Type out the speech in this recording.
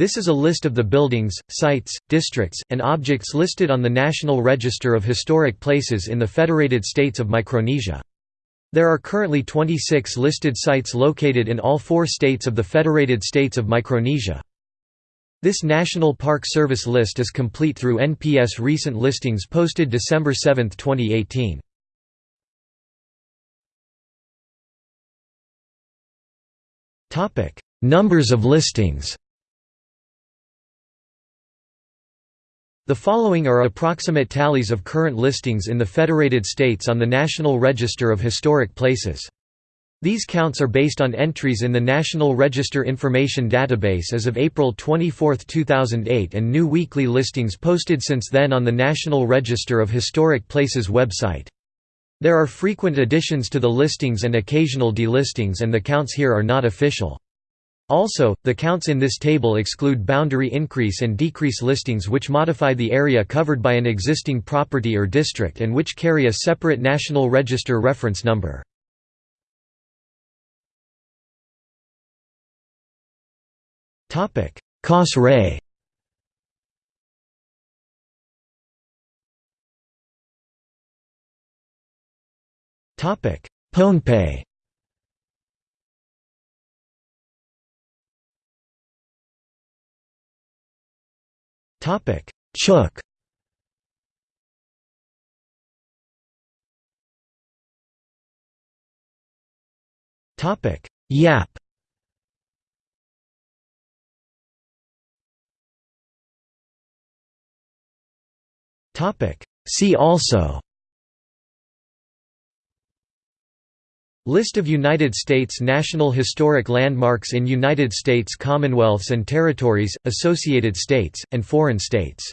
This is a list of the buildings, sites, districts, and objects listed on the National Register of Historic Places in the Federated States of Micronesia. There are currently 26 listed sites located in all four states of the Federated States of Micronesia. This National Park Service list is complete through NPS recent listings posted December 7, 2018. Numbers of listings The following are approximate tallies of current listings in the Federated States on the National Register of Historic Places. These counts are based on entries in the National Register Information Database as of April 24, 2008 and new weekly listings posted since then on the National Register of Historic Places website. There are frequent additions to the listings and occasional delistings and the counts here are not official. Also, the counts in this table exclude boundary increase and decrease listings which modify the area covered by an existing property or district and which carry a separate National Register reference number. Kosrae Pohnpei Topic: Chuuk. Topic: Yap. Topic: See also. List of United States National Historic Landmarks in United States Commonwealths and Territories, Associated States, and foreign states